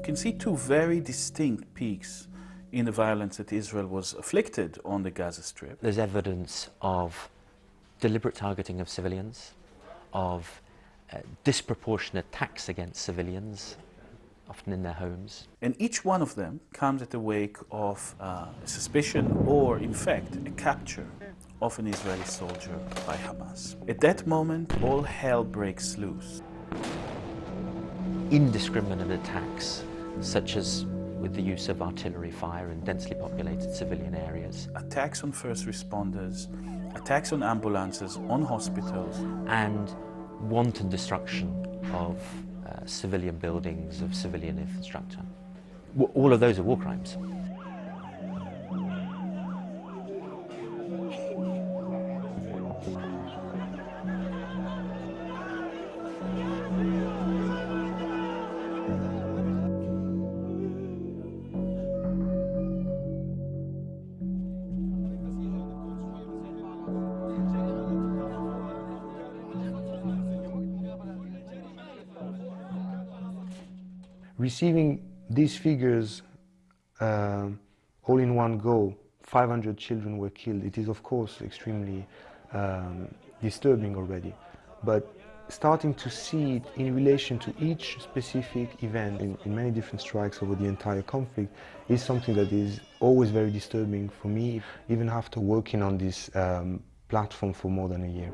can see two very distinct peaks in the violence that Israel was afflicted on the Gaza Strip. There's evidence of deliberate targeting of civilians, of uh, disproportionate attacks against civilians, often in their homes. And each one of them comes at the wake of uh, suspicion or, in fact, a capture of an Israeli soldier by Hamas. At that moment, all hell breaks loose. Indiscriminate attacks, such as with the use of artillery fire in densely populated civilian areas. Attacks on first responders, attacks on ambulances, on hospitals. And wanton destruction of uh, civilian buildings, of civilian infrastructure. All of those are war crimes. Receiving these figures uh, all in one go, 500 children were killed. It is of course extremely um, disturbing already, but starting to see it in relation to each specific event in, in, many different strikes over the entire conflict is something that is always very disturbing for me, even after working on this um, platform for more than a year.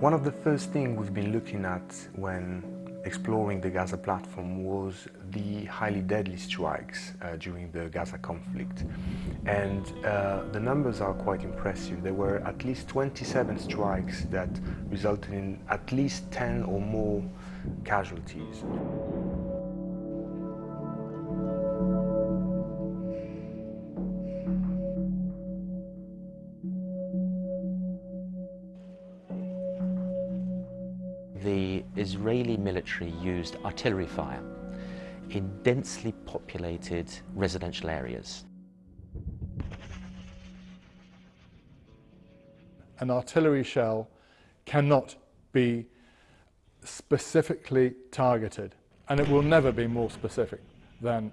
One of the first things we've been looking at when exploring the Gaza platform was the highly deadly strikes uh, during the Gaza conflict. And uh, the numbers are quite impressive. There were at least 27 strikes that resulted in at least 10 or more casualties. Israeli military used artillery fire in densely populated residential areas. An artillery shell cannot be specifically targeted and it will never be more specific than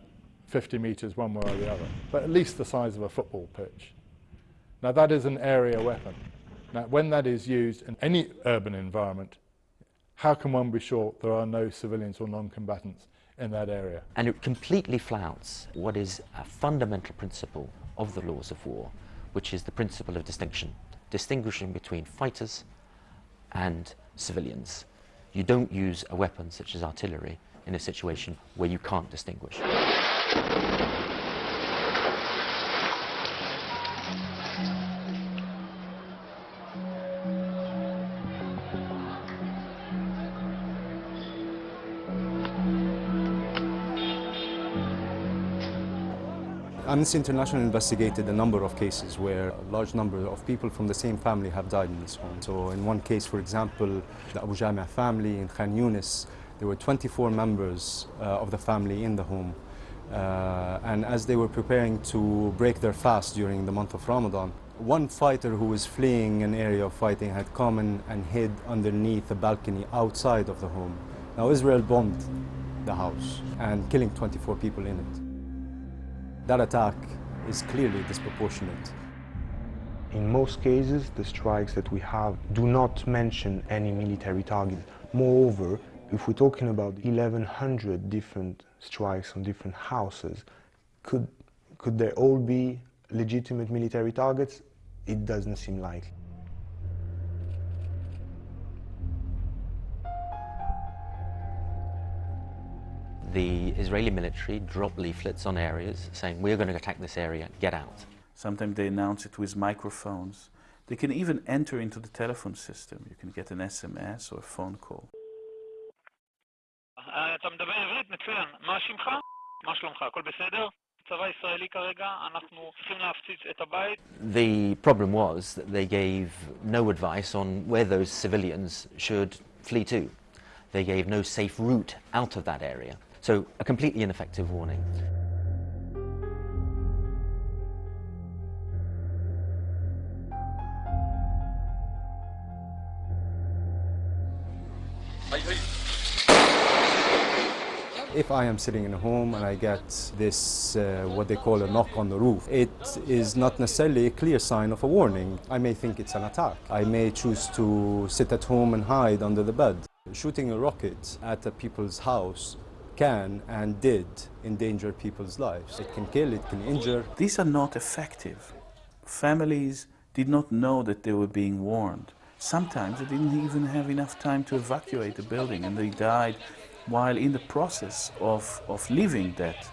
50 metres one way or the other, but at least the size of a football pitch. Now that is an area weapon. Now when that is used in any urban environment, how can one be sure there are no civilians or non-combatants in that area? And it completely flouts what is a fundamental principle of the laws of war, which is the principle of distinction, distinguishing between fighters and civilians. You don't use a weapon such as artillery in a situation where you can't distinguish. Amnesty International investigated a number of cases where a large number of people from the same family have died in this home. So in one case, for example, the Abu Jamia family in Khan Yunis, there were 24 members uh, of the family in the home. Uh, and as they were preparing to break their fast during the month of Ramadan, one fighter who was fleeing an area of fighting had come in and hid underneath a balcony outside of the home. Now Israel bombed the house and killing 24 people in it that attack is clearly disproportionate. In most cases, the strikes that we have do not mention any military target. Moreover, if we're talking about 1,100 different strikes on different houses, could, could there all be legitimate military targets? It doesn't seem likely. the Israeli military dropped leaflets on areas saying, we're going to attack this area, get out. Sometimes they announce it with microphones. They can even enter into the telephone system. You can get an SMS or a phone call. אתה מדבר עברית? מצוין. מה שמך? מה שלומך? הכל בסדר? צבא ישראלי כרגע, אנחנו צריכים להפציץ את הבית. The problem was that they gave no advice on where those civilians should flee to. They gave no safe route out of that area. So a completely ineffective warning. If I am sitting in a home and I get this, uh, what they call a knock on the roof, it is not necessarily a clear sign of a warning. I may think it's an attack. I may choose to sit at home and hide under the bed. Shooting a rocket at a people's house can and did endanger people's lives. It can kill, it can injure. These are not effective. Families did not know that they were being warned. Sometimes they didn't even have enough time to evacuate the building and they died while in the process of, of leaving that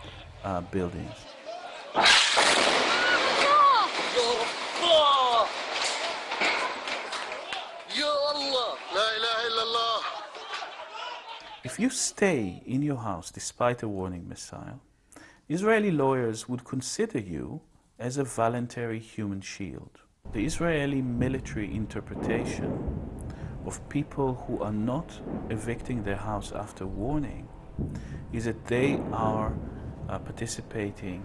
uh, building. If you stay in your house despite a warning missile, Israeli lawyers would consider you as a voluntary human shield. The Israeli military interpretation of people who are not evicting their house after warning is that they are uh, participating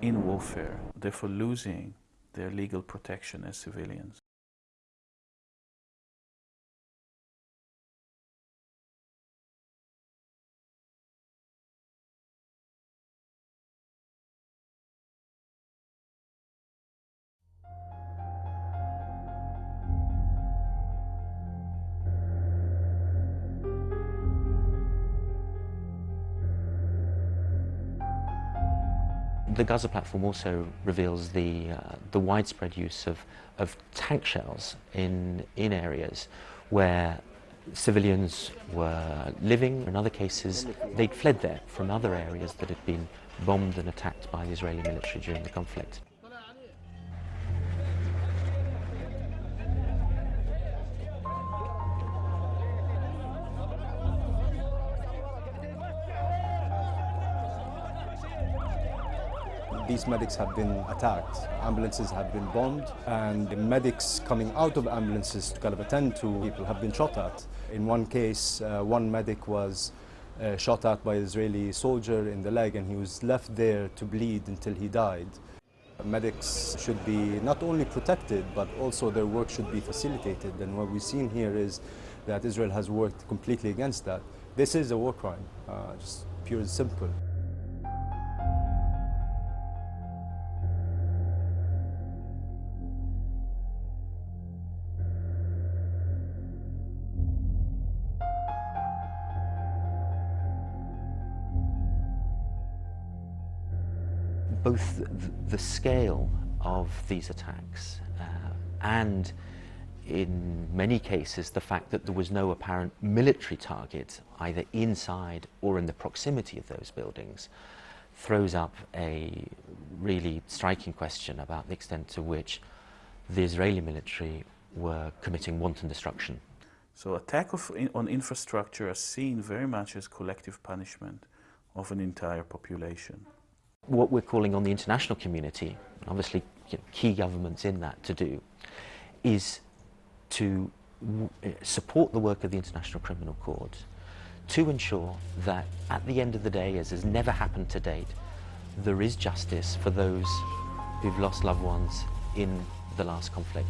in warfare, therefore losing their legal protection as civilians. The Gaza platform also reveals the, uh, the widespread use of, of tank shells in, in areas where civilians were living. In other cases, they'd fled there from other areas that had been bombed and attacked by the Israeli military during the conflict. These medics have been attacked, ambulances have been bombed, and the medics coming out of ambulances to kind of attend to people have been shot at. In one case, uh, one medic was uh, shot at by an Israeli soldier in the leg and he was left there to bleed until he died. Medics should be not only protected, but also their work should be facilitated. And what we've seen here is that Israel has worked completely against that. This is a war crime, uh, just pure and simple. Both the scale of these attacks uh, and in many cases the fact that there was no apparent military target either inside or in the proximity of those buildings throws up a really striking question about the extent to which the Israeli military were committing wanton destruction. So attack in, on infrastructure are seen very much as collective punishment of an entire population what we're calling on the international community, obviously you know, key governments in that to do, is to eh, support the work of the International Criminal Court to ensure that at the end of the day, as has never happened to date, there is justice for those who've lost loved ones in the last conflict.